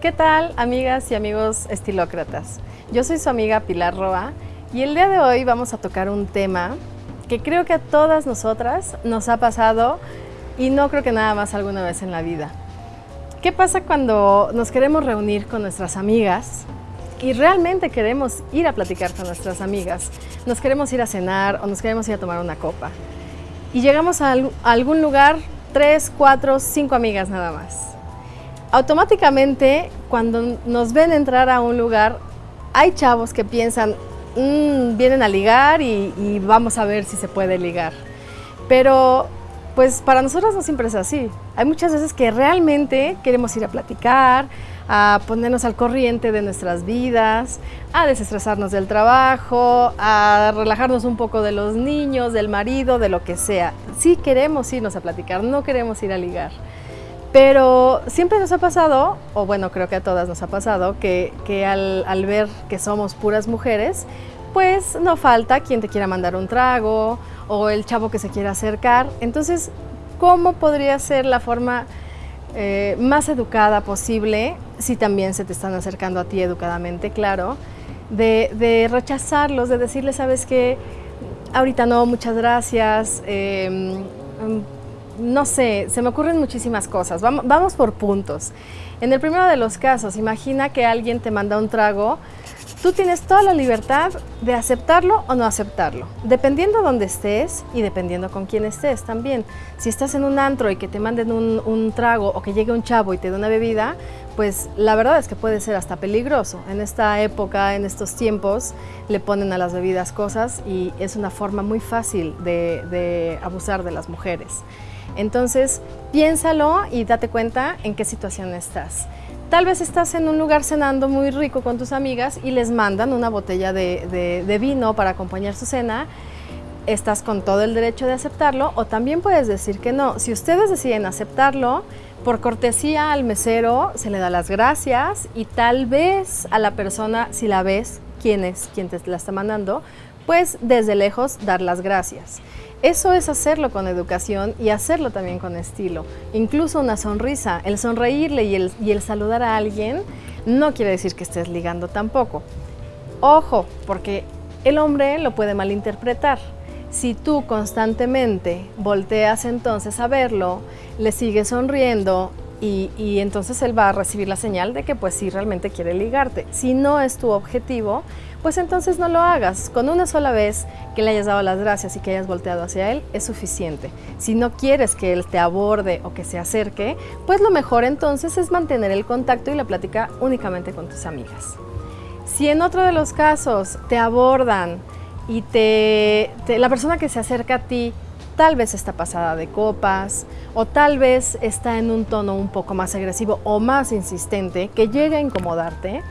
¿Qué tal, amigas y amigos estilócratas? Yo soy su amiga Pilar Roa y el día de hoy vamos a tocar un tema que creo que a todas nosotras nos ha pasado y no creo que nada más alguna vez en la vida. ¿Qué pasa cuando nos queremos reunir con nuestras amigas y realmente queremos ir a platicar con nuestras amigas? Nos queremos ir a cenar o nos queremos ir a tomar una copa. Y llegamos a algún lugar, tres, cuatro, cinco amigas nada más automáticamente cuando nos ven entrar a un lugar, hay chavos que piensan, mm, vienen a ligar y, vamos a ver si se puede ligar. Pero pues para nosotros no siempre es así. Hay muchas veces que realmente queremos ir a platicar, a ponernos al corriente de nuestras vidas, a desestresarnos del trabajo, a relajarnos un poco de los niños, del marido, de lo que sea. Sí queremos irnos a platicar, no queremos ir a ligar. Pero siempre nos ha pasado, o bueno, creo que a todas nos ha pasado, que, al, ver que somos puras mujeres, pues no falta quien te quiera mandar un trago o el chavo que se quiera acercar. Entonces, ¿cómo podría ser la forma eh, más educada posible, si también se te están acercando a ti educadamente, claro, de, rechazarlos, de decirles, sabes qué, ahorita no, muchas gracias, em, no sé, se me ocurren muchísimas cosas. Vamos, por puntos. En el primero de los casos, imagina que alguien te manda un trago, tú tienes toda la libertad de aceptarlo o no aceptarlo, dependiendo de dónde estés y dependiendo con quién estés también. Si estás en un antro y que te manden un, un trago o que llegue un chavo y te dé una bebida, pues la verdad es que puede ser hasta peligroso. En esta época, en estos tiempos, le ponen a las bebidas cosas y es una forma muy fácil de abusar de las mujeres. Entonces, piénsalo y date cuenta en qué situación estás. Tal vez estás en un lugar cenando muy rico con tus amigas y les mandan una botella de, vino para acompañar su cena. Estás con todo el derecho de aceptarlo o también puedes decir que no. Si ustedes deciden aceptarlo, por cortesía al mesero se le da las gracias y tal vez a la persona, si la ves, quién es quien te la está mandando, pues desde lejos dar las gracias. Eso es hacerlo con educación y hacerlo también con estilo. Incluso una sonrisa, el sonreírle y el, y el saludar a alguien no quiere decir que estés ligando tampoco. Ojo, porque el hombre lo puede malinterpretar. Si tú constantemente volteas entonces a verlo, le sigues sonriendo y, entonces él va a recibir la señal de que pues sí realmente quiere ligarte. Si no es tu objetivo, pues entonces no lo hagas. Con una sola vez que le hayas dado las gracias y que hayas volteado hacia él es suficiente. Si no quieres que él te aborde o que se acerque, pues lo mejor entonces es mantener el contacto y la plática únicamente con tus amigas. Si en otro de los casos te abordan y te, la persona que se acerca a ti tal vez está pasada de copas o tal vez está en un tono un poco más agresivo o más insistente que llegue a incomodarte,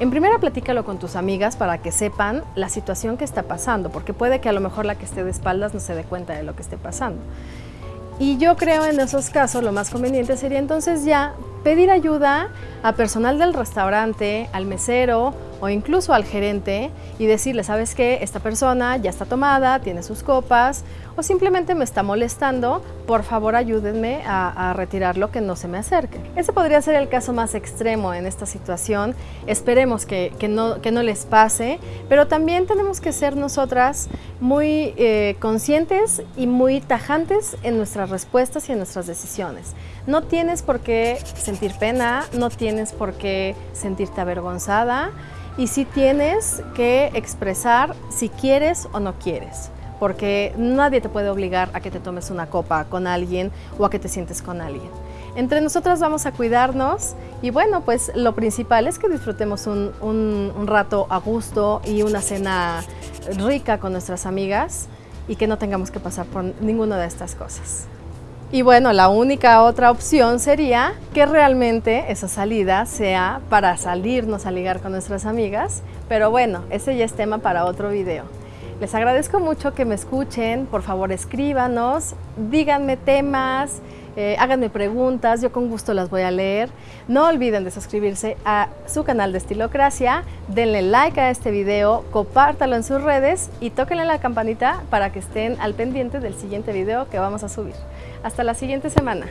en primera platícalo con tus amigas para que sepan la situación que está pasando, porque puede que a lo mejor la que esté de espaldas no se dé cuenta de lo que esté pasando. Y yo creo en esos casos lo más conveniente sería entonces ya pedir ayuda a personal del restaurante, al mesero o incluso al gerente y decirle, ¿sabes qué? Esta persona ya está tomada, tiene sus copas o simplemente me está molestando, por favor ayúdenme a, retirarlo, que no se me acerque. Ese podría ser el caso más extremo en esta situación, esperemos que, no, que no les pase, pero también tenemos que ser nosotras muy eh, conscientes y muy tajantes en nuestras respuestas y en nuestras decisiones. No tienes por qué sentir pena, no tienes por qué sentirte avergonzada y sí tienes que expresar si quieres o no quieres porque nadie te puede obligar a que te tomes una copa con alguien o a que te sientes con alguien. Entre nosotras vamos a cuidarnos y bueno, pues lo principal es que disfrutemos un, un rato a gusto y una cena rica con nuestras amigas y que no tengamos que pasar por ninguna de estas cosas. Y bueno, la única otra opción sería que realmente esa salida sea para salirnos a ligar con nuestras amigas, pero bueno, ese ya es tema para otro video. Les agradezco mucho que me escuchen, por favor escríbanos, díganme temas, eh, háganme preguntas, yo con gusto las voy a leer. No olviden de suscribirse a su canal de Estilocracia, denle like a este video, compártalo en sus redes y tóquenle la campanita para que estén al pendiente del siguiente video que vamos a subir. Hasta la siguiente semana.